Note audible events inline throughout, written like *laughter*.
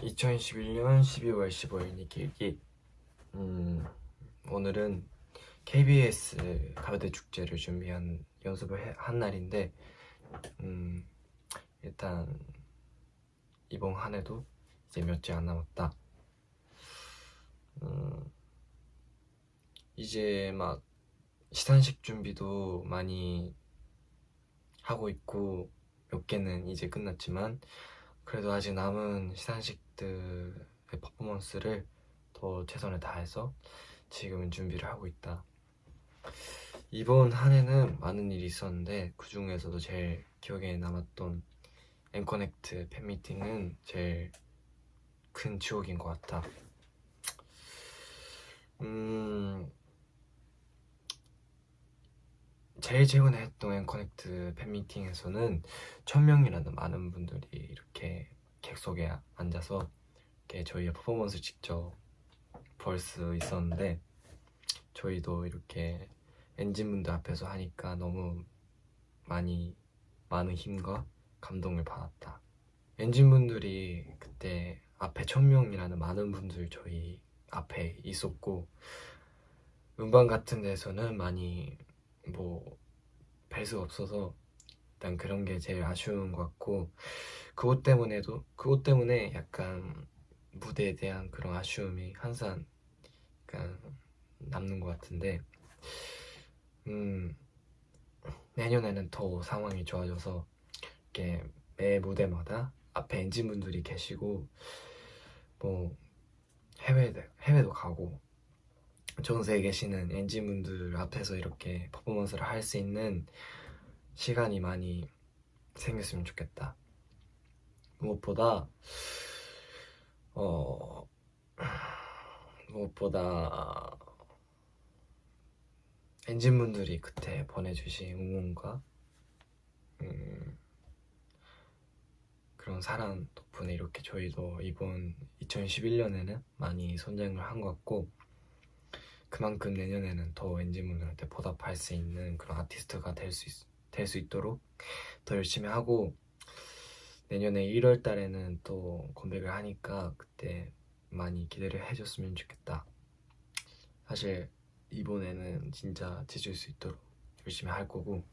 2021년 12월 15일 이길기. 음, 오늘은 KBS 가요대 축제를 준비한 연습을 해, 한 날인데 음, 일단 이번 한 해도 이제 몇째 안 남았다. 음, 이제 막 시상식 준비도 많이 하고 있고 몇 개는 이제 끝났지만 그래도 아직 남은 시상식들의 퍼포먼스를 더 최선을 다해서 지금은 준비를 하고 있다. 이번 한 해는 많은 일이 있었는데 그 중에서도 제일 기억에 남았던 엠커넥트 팬미팅은 제일 큰 추억인 것 같다. 음, 제일 최근에 했던 엠커넥트 팬미팅에서는 천명이라는 많은 분들이 이렇게 객석에 앉아서 이렇게 저희의 퍼포먼스 직접 볼 수 있었는데 저희도 이렇게 엔진분들 앞에서 하니까 너무 많이 많은 힘과 감동을 받았다. 엔진분들이 그때 앞에 천명이라는 많은 분들 저희 앞에 있었고 음반 같은 데서는 많이 뭐 뵐 수 없어서 일단 그런 게 제일 아쉬운 것 같고 그것 때문에도 그것 때문에 약간 무대에 대한 그런 아쉬움이 항상 약간 남는 것 같은데 음 내년에는 더 상황이 좋아져서 이렇게 매 무대마다 앞에 엔진분들이 계시고 뭐 해외 해외도 가고 전 세계에 계시는 엔진분들 앞에서 이렇게 퍼포먼스를 할 수 있는 시간이 많이 생겼으면 좋겠다. 무엇보다 어 무엇보다 엔진분들이 그때 보내주신 응원과 음, 그런 사랑 덕분에 이렇게 저희도 이번 2011년에는 많이 선정을 한 것 같고 그만큼 내년에는 더 엔진분들한테 보답할 수 있는 그런 아티스트가 될 수 될 수 있도록 더 열심히 하고 내년에 1월 달에는 또 컴백을 하니까 그때 많이 기대를 해줬으면 좋겠다. 사실 이번에는 진짜 지줄 수 있도록 열심히 할 거고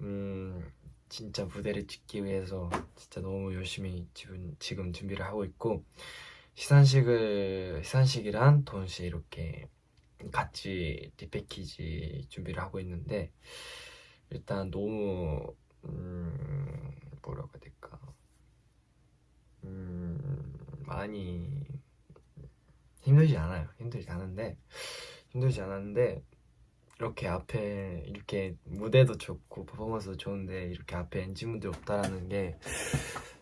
음 진짜 무대를 찍기 위해서 진짜 너무 열심히 지금, 지금 준비를 하고 있고 시상식을 시상식이랑 동시에 이렇게 같이 리패키지 준비를 하고 있는데 일단 너무 음, 뭐라고 해야 될까? 음, 많이 힘들지 않아요. 힘들지 않은데 힘들지 않았는데 이렇게 앞에 이렇게 무대도 좋고 퍼포먼스도 좋은데 이렇게 앞에 엔진분들이 없다라는 게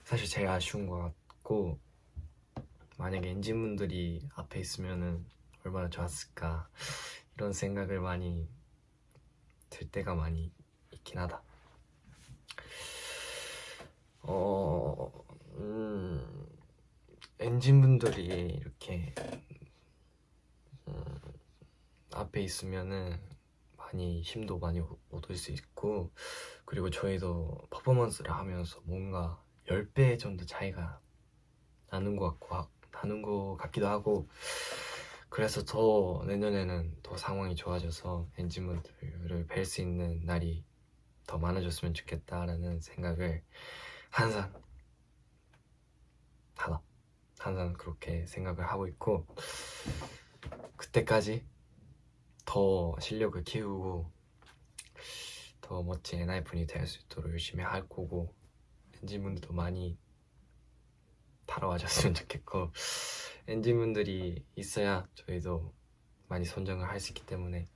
사실 제일 아쉬운 것 같고 만약에 엔진분들이 앞에 있으면은 얼마나 좋았을까 이런 생각을 많이 들 때가 많이 있긴 하다. 어... 음... 엔진분들이 이렇게 음... 앞에 있으면은 많이 힘도 많이 얻을 수 있고 그리고 저희도 퍼포먼스를 하면서 뭔가 10배 정도 차이가 나는 것 같고 나는 것 같기도 하고 그래서 더 내년에는 더 상황이 좋아져서 엔진분들을 뵐 수 있는 날이 더 많아졌으면 좋겠다라는 생각을 항상 하나 항상 그렇게 생각을 하고 있고 그때까지 더 실력을 키우고 더 멋진 엔하이픈이 될 수 있도록 열심히 할 거고 엔진분들도 많이 따라와줬으면 좋겠고 엔진분들이 있어야 저희도 많이 선정을 할 수 있기 때문에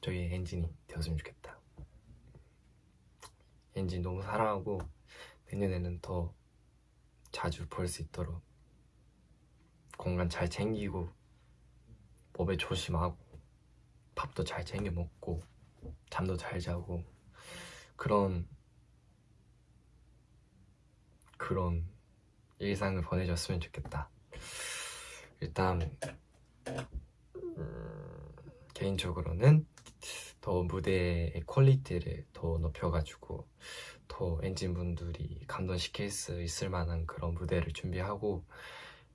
저희의 엔진이 되었으면 좋겠다. 엔진 너무 사랑하고 내년에는 더 자주 볼 수 있도록 공간 잘 챙기고 몸에 조심하고 밥도 잘 챙겨 먹고 잠도 잘 자고 그런 그런 일상을 보내줬으면 좋겠다 일단 음, 개인적으로는 더 무대의 퀄리티를 더 높여가지고 더 엔진분들이 감동시킬 수 있을 만한 그런 무대를 준비하고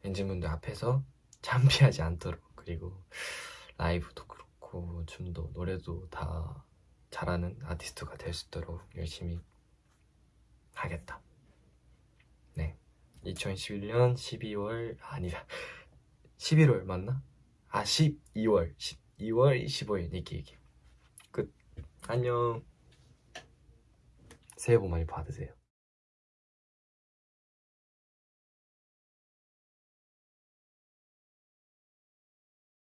엔진분들 앞에서 *laughs* 창피하지 않도록 그리고 라이브도 그렇고 춤도 노래도 다 잘하는 아티스트가 될 수 있도록 열심히 하겠다. 네. 2011년 12월 아니다. 11월 맞나? 아 12월 12월 25일 니키 얘기 끝 안녕 새해 복 많이 받으세요